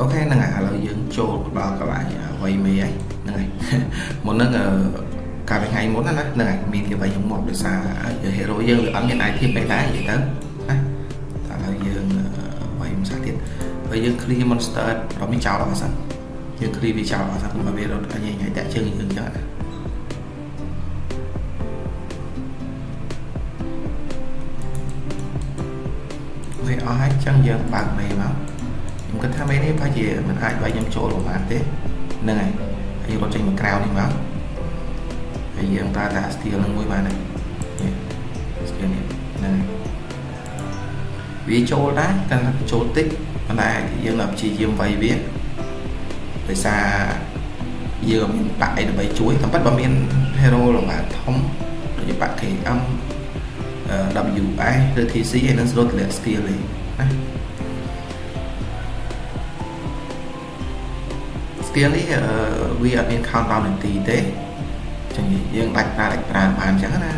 អូខេហ្នឹងហើយឥឡូវយើងចូលដល់កន្លែងវ័យមេហើយហ្នឹងហើយមុនហ្នឹងកាលពីថ្ងៃមុនណាហ្នឹងហើយមានគេវ័យយើងមកដោយសារ hero យើងវាអត់មាន item ពេកដែរនិយាយទៅណាតែឥឡូវយើងវ័យមិនសាទៀតហើយយើង clear monster រំមានចោលអត់សិនយើង clear វាចោលអត់សិនមកវារត់ញ៉ៃញ៉ៃតាក់ជើងយើងចឹងណាវាអស់ហើយចឹងយើងបើកមេមកខ្ញុំ គិតថាមេនេះប្រហែលជាមិនអាចឲ្យខ្ញុំចូលប្រហែលទេហ្នឹងហើយហើយរត់ចេញមកក្រៅនេះមកហើយយើងប្រើតា steel នឹងមួយបានហើយ steel នេះហ្នឹងហើយវាចូលដែរកាន់តែចូលតិចប៉ុន្តែយើងនៅព្យាយាមវាយវាដោយសារយើងមានបាក់អីដើម្បីជួយតែប៉ិតបើមាន hero របស់ធំដូចជាបាក់ KM WS ឬ TC ឯនឹងស្រួលទម្លាក់ skill ឯណា skill នេះវាអត់មាន countdown នាទីទេចឹងយើងដាច់ប្រើដាច់ប្រើបានចឹងណា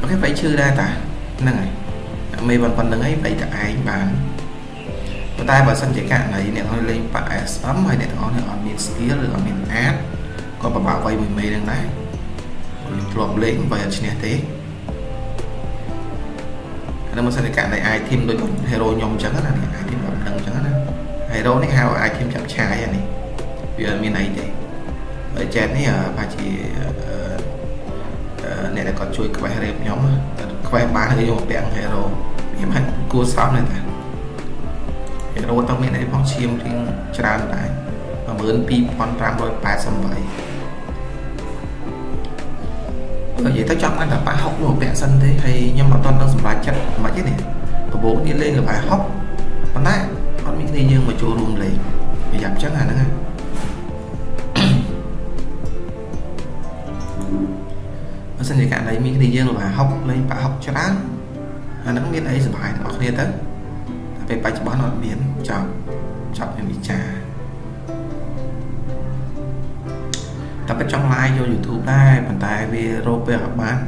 អូខេបែរឈឺដែរតាហ្នឹងហើយមេប៉ុណ្្នឹងហើយបែរតែឯងបានប៉ុន្តែបើសិនជាករណីអ្នកនរលេងប៉ា SM ហើយអ្នកទាំងអស់នេះអត់មាន skill ឬអត់មាន art ក៏ពិបាកអ្វីមួយមេហ្នឹងដែរខ្ញុំធ្លាប់លេងបើអត់ឈ្នះទេអានេះមិនសិនជាករណី item ដូច hero ខ្ញុំអញ្ចឹងណា ហ្នឹងអញ្ចឹងណា hero នេះហៅ item ចាប់ឆាយអានេះវាអត់មានអីទេហើយ chat នេះប្រហែលជាអ្នកដែលគាត់ជួយ quest rep ខ្ញុំ quest បានគឺយកមកពាក់ hero ខ្ញុំហាក់គួរសមណាស់តា hero តើមានអីផងឈាមរៀងច្រើនដែរ12588និយាយទៅចង់បានតែប៉ះហុកមកពាក់សិនទេហើយខ្ញុំអត់តន់នឹងសម្រេចចិត្តមិនទេនេះដំបូងនេះលេងលបាយហុកប៉ុន្តែអត់មាន គ្នាយើងមកចូលរួមលេងវាយ៉ាប់ចឹងអាហ្នឹងណាបើសិនជាករណីមានគ្នាយើងលបាយហុកលេងប៉ះហុកច្រើនអាហ្នឹងមានអីសុបាយទាំងអស់គ្នាទៅតែពេលបច្ចុប្បន្នអត់មានចាប់ចាប់មានវិចារតែបើចង់ live យក YouTube ដែរប៉ុន្តែវារកពេលអត់បាន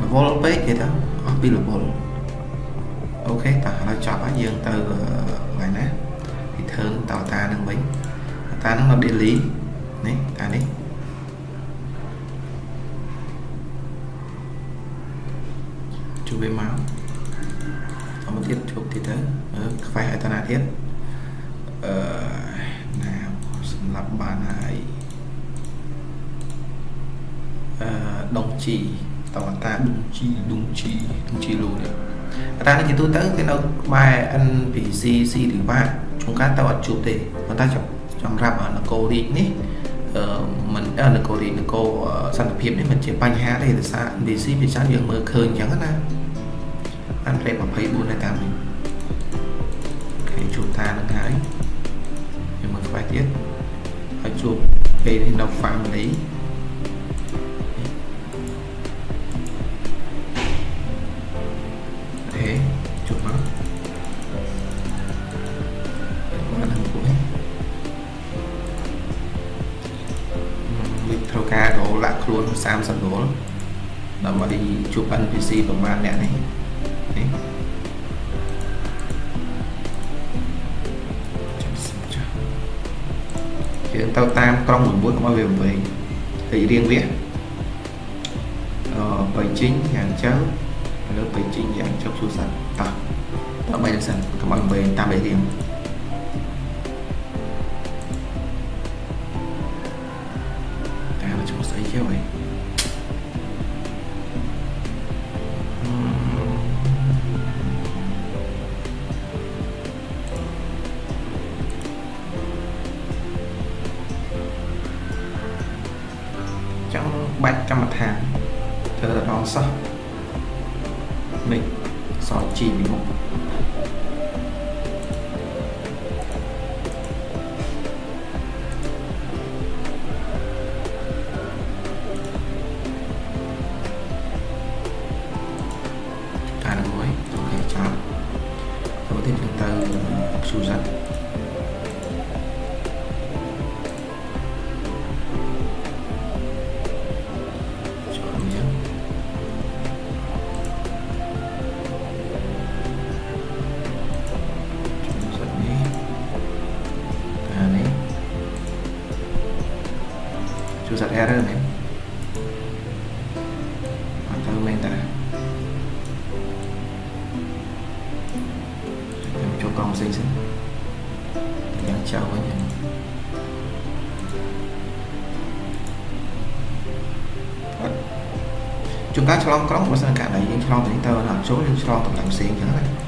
level ពេកគេទៅអស់ពី level អូខេតោះឥឡូវចប់ហើយយើងទៅកន្លែងណា return តតានឹងវិញតានឹងនៅ daily នេះតានេះជួបវាមកអមកទៀតជួបទៀតទៅខ្វះអតនាទៀតអឺណាសម្រាប់បានហើយអឺដងជីតវតាដងជីដងជីដងជីលូនេះ តានេះជាទូទៅគេនៅក្បែរ NPC ស៊ីរីវ៉ាជួនកាលទៅអត់ជួបទេប៉ុន្តែសម្រាប់នគររាជនេះអឺមិននគររាជនគរសន្តិភាពនេះមិនជាបញ្ហាទេដោយសារ NPC ពីច្រើនយើងមើលឃើញអញ្ចឹងណាអានព្រេ24នៅតាមនេះគេជួបតានឹងហើយយើងមើលក្បែរទៀតហើយជួបពេលនេះនៅ family ជួប NPC ប្រមាណអ្នកនេះនេះយើងទៅតាមក្រុងមួយកុំឲ្យវាវែងហើយរៀងវាអឺបៃជីងយ៉ាងចៅលើបៃជីងយ៉ាងចុកជួសាតតោះតោះបីសិនកុំឲ្យវែងតាមបៃរៀងតាមឈ្មោះស្អីគេវ៉ៃច ងផ្សេងផ្សេងយ៉ាងចៅវិញជួនកាលឆ្លងក្រុងបើសិនករណីយើងឆ្លងទៅនេះទៅអត់ចូលយើងឆ្លងទៅកន្លែងផ្សេងអញ្ចឹងណា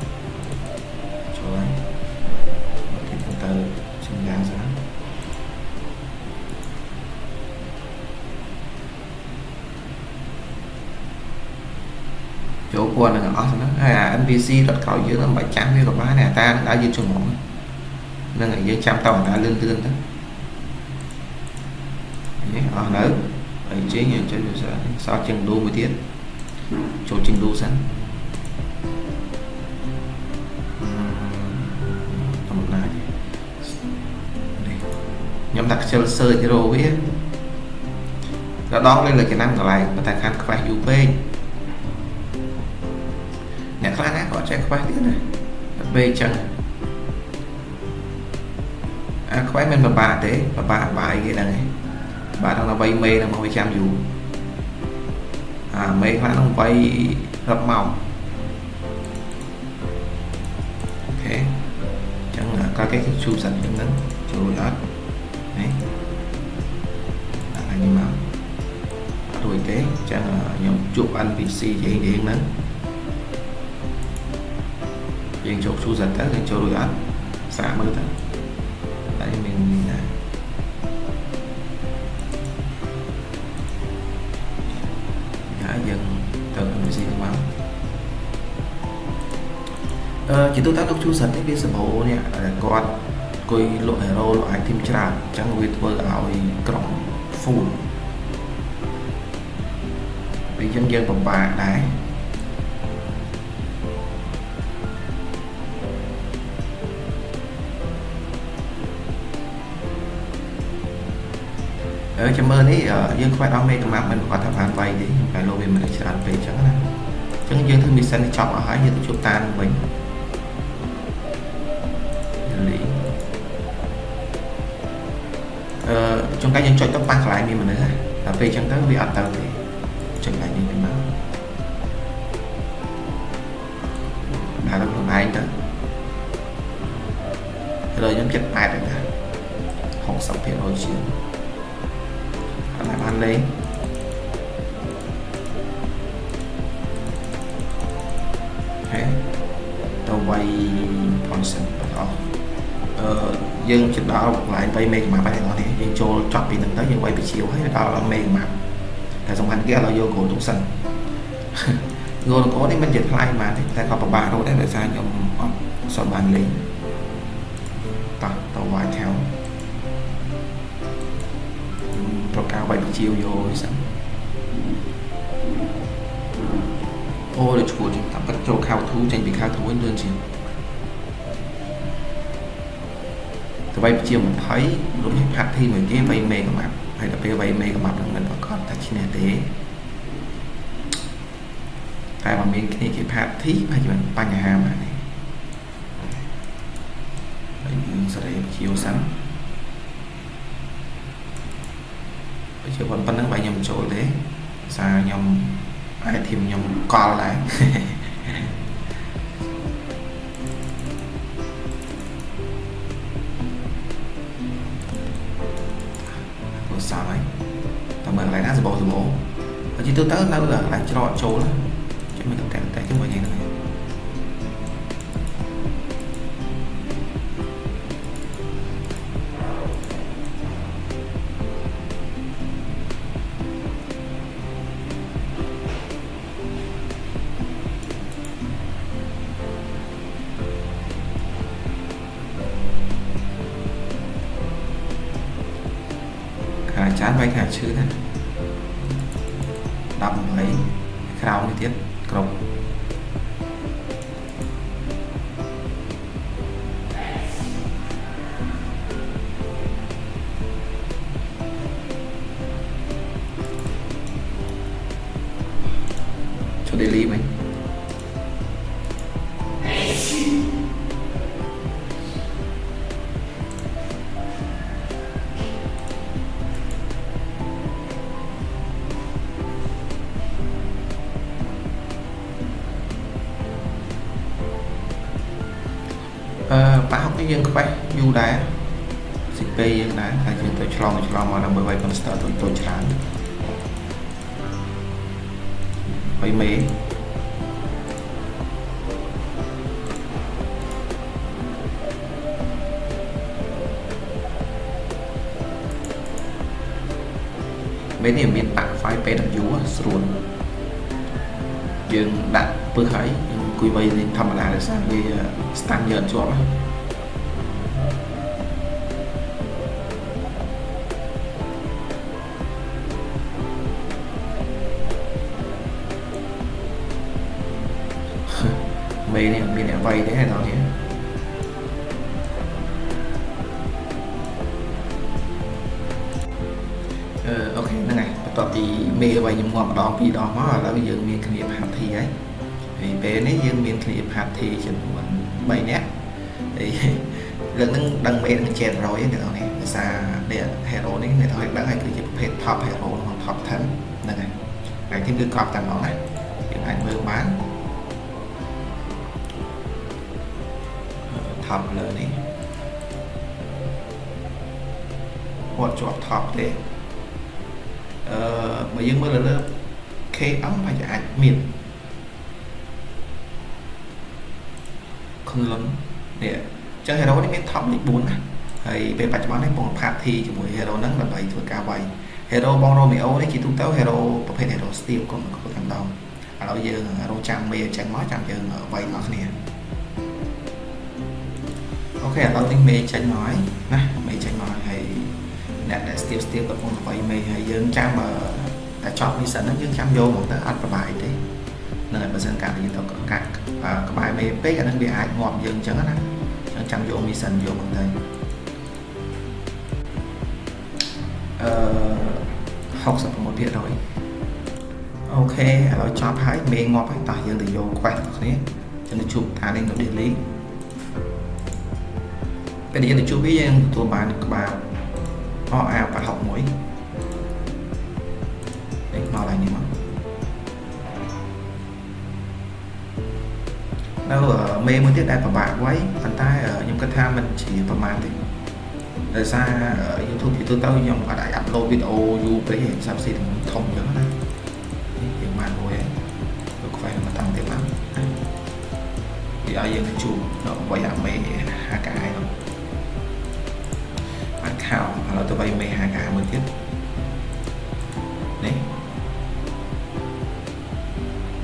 ហើយអា NPC រត់ក្រោយយើងមិនបាច់ចាំវាក៏បានដែរតានឹងដើរយើងជំងហ្នឹងហើយយើងចាំតអណ្ដាលឿនលឿនទៅនេះអស់នៅហើយជិះយើងចេញទៅសល់ជាងឌូមួយទៀតចូលជាងឌូសិនតំណានេះខ្ញុំដាក់ខ្ជិល search រកវាដល់ដងលេងលើចំណាំកន្លែងប៉ុន្តែខាងខ្វះយូរពេក អ្នកខ្លះណាគាត់ចេះខ្វះទៀតណាដល់ពេលអញ្ចឹងអាខ្វះមិនពិបាកទេពិបាកបាយគេហ្នឹងឯងបាទដល់វ័យមេហ្នឹងមកវាចាំយូរអាមេខ្លះហ្នឹងវ័យរាប់ម៉ោងអូខេអញ្ចឹងក៏គេជូបសិនអញ្ចឹងហ្នឹងចូលអត់នេះដាក់ឲ្យនេះមកអត់រួចទេអញ្ចឹងខ្ញុំជួប NPC យើងយើងហ្នឹង យើងចូលជួសិនទៅយើងចូលរួចអត់សាកមើលទៅតែមានណាយើងទៅ MVC ទៅមកអឺជាទូទៅលោកជួសិននេះវាសម្បូរនេះគាត់អង្គុយលក់ hero លក់ item ច្រើនអញ្ចឹងវាធ្វើឲ្យក្រុម full វាយើងយើងពិបាកដែរ ចាំមើលនេះយើងខ្វះដល់មេកម្មាប់មិនគាត់ថាបានវាយទេតែលោកវាមិនច្រើនពេកអញ្ចឹងណាអញ្ចឹងយើងធ្វើមីសិននេះចប់អស់ហើយយើងទៅជួបតានវិញលីអឺចុងកាយយើងចុចទៅប៉ះកន្លែងមានមនុស្សហើយដល់ពេលអញ្ចឹងទៅវាអត់ទៅទេចុចកន្លែងនេះវិញមកដាក់ទៅខ្លួនឯងទៅឥឡូវខ្ញុំចិត្ត8ហើយណា60%ជាង បានលេងហេទៅវាយ function ទាំងអស់អឺយើងជិតដល់កន្លែង3មេហ្គាម៉ាប់ហើយទាំងអស់នេះយើងចូលចប់ពីហ្នឹងទៅយើងវាយពជាវហើយដល់មេហ្គាម៉ាប់តែសំខាន់គេឥឡូវយកគ្រូទុកសិនងូនកូននេះមិនជាថ្លៃប៉ុន្មានទេតែក៏ពិបាករត់ដែរដោយសារខ្ញុំអត់សូវបានលេងតោះទៅវាយខោ ប្រការវាយជាវយកឲ្យសិនអូដូចឈួតតាមពិតចូលខៅធូចេញពីខៅធូវិញលឿនជាងទៅវាយជា20រួមផាត់ធីមួយគេវាយមេកាម៉ាប់ហើយដល់ពេលវាយមេកាម៉ាប់នឹងមិនប្រកបតែឈ្នះទេតែបើមានគ្នាគេផាត់ធីប្រហែលជាបញ្ហាមកនេះហើយយើងសេរីជាវសិន ជាប៉ុណ្្នឹងបើខ្ញុំចូលទេសារខ្ញុំអាយធីមខ្ញុំកលដែរព្រោះសារហើយតែមើលកន្លែងណាសបោសបោបើជាទូទៅនៅកន្លែងច្រកចូលជួយមើលតែតែជាមួយហ្នឹង ចានវាយខាឈឺណា18ក្រោមនេះទៀត អឺប៉ះហុកនេះយើងខ្វេះយូរដែរស៊ីពេយើងដែរហើយយើងទៅឆ្លងទៅឆ្លងមកដើម្បីវាយ monster ទៅទៅច្រើនហើយមេមេនេះមានបាក់ file PW ស្រួលយើងដាក់ពឹសហើយយើងអង្គុយវៃលេងធម្មតាដោយសារវា stand យើងជាប់ មេនេះមានអ្នកវៃទេដល់នេះអឺអូខេហ្នឹងហើយបន្ទាប់ពីមេរបស់ខ្ញុំងាប់ម្ដងពីរដងមកឥឡូវយើងមានគ្នា party ហើយហើយពេលនេះយើងមានគ្នា party ចំនួន3នាក់ហើយលើកហ្នឹងដឹងមេនឹង700ទេអ្នកនរនេះដោយសារនេះ hero នេះអ្នកនរដឹងហើយគឺជាប្រភេទ top hero ក្នុង top 10ហ្នឹងហើយហើយទីគឺកប់តែហ្មងណាយើងអាចមើលបាន top លើនេះគាត់ជាប់ top ទេអឺបើយើងមើលលើ KM ប្រហែលជាអាចមានខ្លួននេះចឹង hero នេះមាន top លេខ4ណាហើយពេលបច្ចុប្បន្ននេះបង party ជាមួយ hero ហ្នឹងដើម្បីធ្វើការវាយ hero បង Romeo នេះជាទូទៅ hero ប្រភេទ hero steel កុំកុំតែម្ដងឥឡូវយើងរងចាំមេអញ្ចឹងមកចាំយើងវាយមកគ្នាអូ ខេឥឡូវនេះមេចេញមកហើយណាមេចេញមកហើយអ្នកដែល steel steel កំពុងវាយមេហើយយើងចាំតែចប់ mission ហ្នឹងយើងចាំយកមកទៅអត់ប្របាយទេនឹងហើយបើសិនការយើងទៅកាត់ក្បែរមេពេកអានឹងវាអាចងាប់យើងអញ្ចឹងណាអញ្ចឹងចាំយក mission យកមកទៅអឺ66%អូខេឥឡូវចប់ហើយមេងាប់ហើយតោះយើងទៅយក quest របស់គ្នាចឹងទៅជួបតាលេងនៅ daily ពេលយើងទៅជួបវាយើងទទួលបានក្បាលអអា861នេះមកឡើងនេះមកនៅមេមួយទៀតដែលពិបាកໄວប៉ុន្តែខ្ញុំគិតថាมันជាប្រមាណទេដោយសារ YouTube ជាទូទៅខ្ញុំអត់អាចអាប់ឡូតវីដេអូយូរពេកទេសាប់ស៊ីធំអញ្ចឹងណានេះយើងបានមួយហើយលោកខ្វែងមកតាំងទៀតឡើងវាឲ្យយើងជួបដល់វាយអាមេហាកាយនោះបានខោឥឡូវទៅវាយមេហាកាមួយ ទៀតនេះ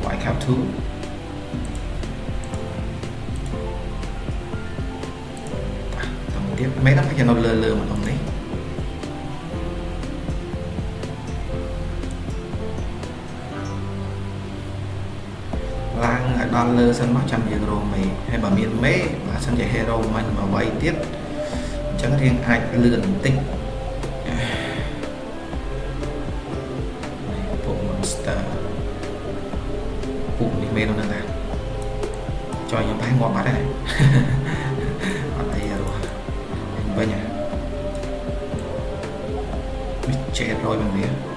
White Cap 2ទៀតមេហ្នឹងវានៅលើលើម្ដងនេះឡើងឲ្យដល់លើសិនមកចាំយើងរងមេហើយបើមានមេបើសិនជា hero មិនមកវាយទៀតអញ្ចឹងរៀងអាចលឿនបន្តិចពួក monster ពួកនេះមេនៅនឹងណាចុយខ្ញុំបែរងាប់បាត់ហើយវិញវាចេះរយមិនវា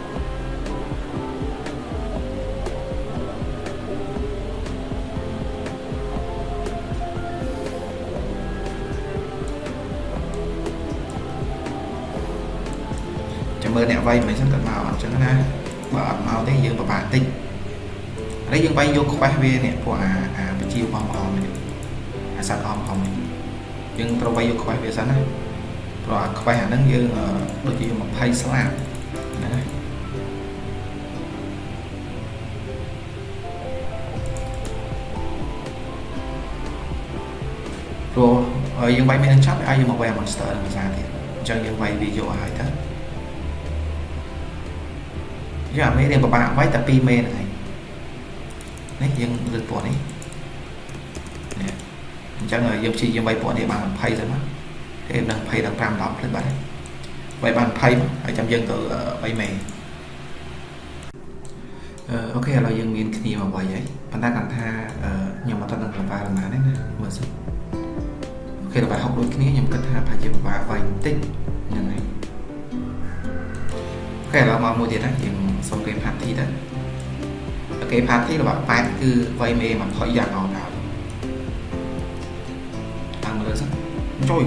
មើលអ្នកវាយមិនសិនគាត់មកអញ្ចឹងណាបើអត់មកទេយើងពិបាកតិចហើយយើងវាយយកខ្វះវានេះពួកអាអាបជាវអមអមនេះអាសត្វអមអមនេះយើងត្រូវវាយយកខ្វះវាសិនណាព្រោះអាខ្វេះអាហ្នឹងយើងដូចជា20ស្លាបហ្នឹងហើយព្រោះយើងវាយមានចាប់ឲ្យយើងមកវាយ monster នឹងភាសាទៀតអញ្ចឹងយើងវាយវាយកឲ្យទៅ យកអាមេរៀងពិបាកវាយតែ2មេហ្នឹងឯងនេះយើងលើកពណ៌នេះនេះអញ្ចឹងយើងព្យាយាមវាយពណ៌នេះបាន20ទៅមកគេនឹង20ដល់5 10ផ្លេចបាត់ហើយវាយបាន20ហើយចាំយើងទៅ3មេអឺអូខេឥឡូវយើងមានគ្នាមកវាយហើយប៉ុន្តែគាត់ថាខ្ញុំអត់ដឹងប្រហែលប៉ុន្មានទេណាមើលសិនអូខេដល់60ដូចគ្នាខ្ញុំគិតថាប្រហែលជាពិបាកវាយបន្តិចហ្នឹងហើយអូខេឥឡូវមកមួយទៀតណាយើង សុំគេ party ទៅគេ party របស់8គឺវាយមេ20យ៉ាងអត់ដល់តាមមើលសិនជួយ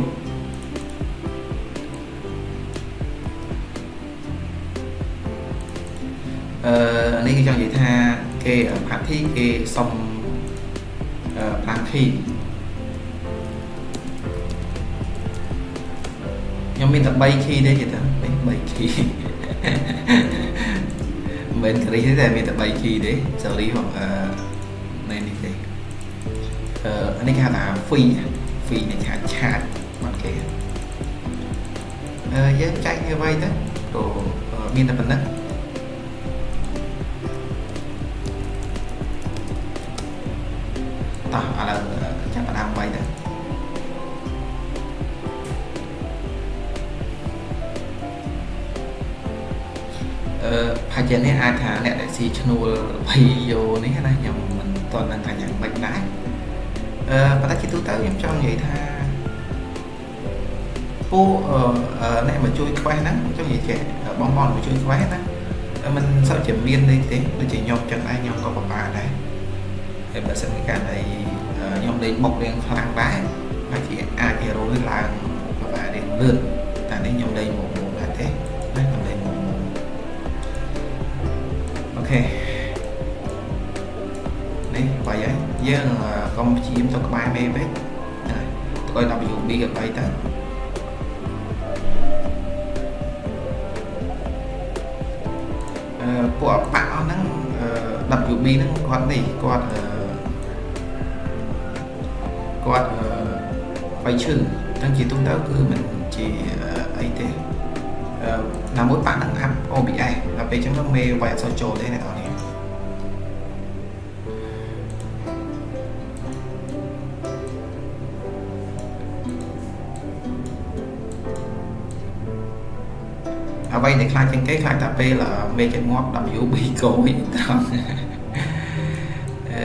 អឺនេះគឺចង់និយាយថាគេ party គេសុំ5 key ខ្ញុំមានតែ3 key ទេគេថា3 key មិនមែនគ្រីទេតែមានតែ3 key ទេ sorry បងអឺនៅនេះទេអឺអានេះគេហៅថា free free នេះគេហៅឆាតបាត់គេអឺយើងចែកវាໄວទៅព្រោះមានតែប៉ុណ្ណឹងតោះឥឡូវ ផាជានេះអាចថាអ្នកដែលស៊ីឈ្នួលវីយ៉ូនេះណាខ្ញុំមិនទាន់ដឹងថាយ៉ាងម៉េចដែរអឺប៉ុន្តែជាទូទៅខ្ញុំចង់និយាយថាពួកអ្នកមកជួយខ្វះហ្នឹងចង់និយាយចេះបងប្អូនមកជួយខ្វះណាมันសូវជាមាននេះទេដូចជាខ្ញុំចឹងដែរខ្ញុំក៏ពិបាកដែរហើយបើសិនជាការដែលខ្ញុំលេងបុករៀងខ្លាំងដែរហើយជាអាចហេរ៉ូនេះឡើងពិបាករៀងលឿនតែនេះខ្ញុំលេងមក យហើយយើងកុំព្យាយាមទៅក្បែរមេពេកហ្នឹងហើយទៅឲ្យ WB ក៏បីទៅអឺពួកអបាក់អស់ហ្នឹង WB ហ្នឹងគាត់នេះគាត់អឺគាត់វាយឈឺអញ្ចឹងជាទូទៅគឺមិនជាអីទេអឺណាមួយប៉ាក់នឹងអាប់ OBS ដល់ពេលអញ្ចឹងមេវាយអត់សូវចូលទេអ្នកនរ អ្វីដែលខ្លាចជាងគេខ្លាចតែពេលមេចេញងាប់ WB កោយត្រង់អឺ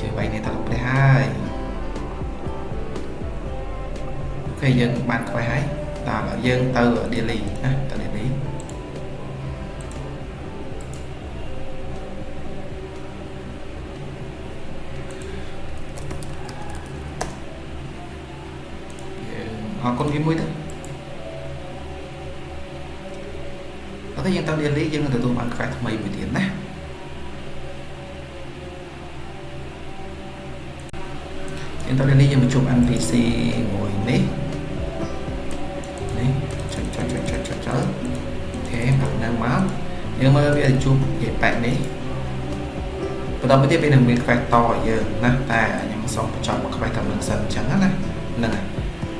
ជួយវាយនេះតលោកព្រះហើយគេយើងបានខ្វះហើយតើយើងទៅ daily ណាទៅ daily អរគុណវាមួយទៅ អូខេយើងទៅ daily យើងនឹងទទួលបានខ្វះថ្មីមួយទៀតណាយើងទៅ daily យើងមកជួប NPC មួយនេះយើងមើលវាជួបជាប៉ែកនេះបន្តមកទៀតវានឹងមាន quest តឲ្យយើងណាតែខ្ញុំសូមបញ្ចប់មក quest តាមនឹងសិនអញ្ចឹងណាហ្នឹងហើយ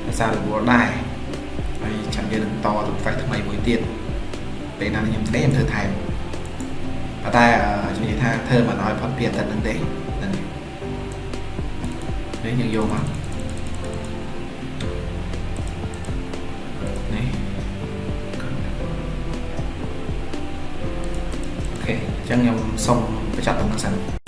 ភាសាររវល់ដែរហើយចាំយើងនឹងតទៅ quest ថ្មីមួយទៀត ពេលណាខ្ញុំទេខ្ញុំធ្វើថែមប៉ុន្តែខ្ញុំនិយាយថាធ្វើមិនឲ្យផុតពីអាទិត្យហ្នឹងទេហ្នឹងនេះយើងយកមកចឹងខ្ញុំសូមបញ្ចប់ដំណឹងសិន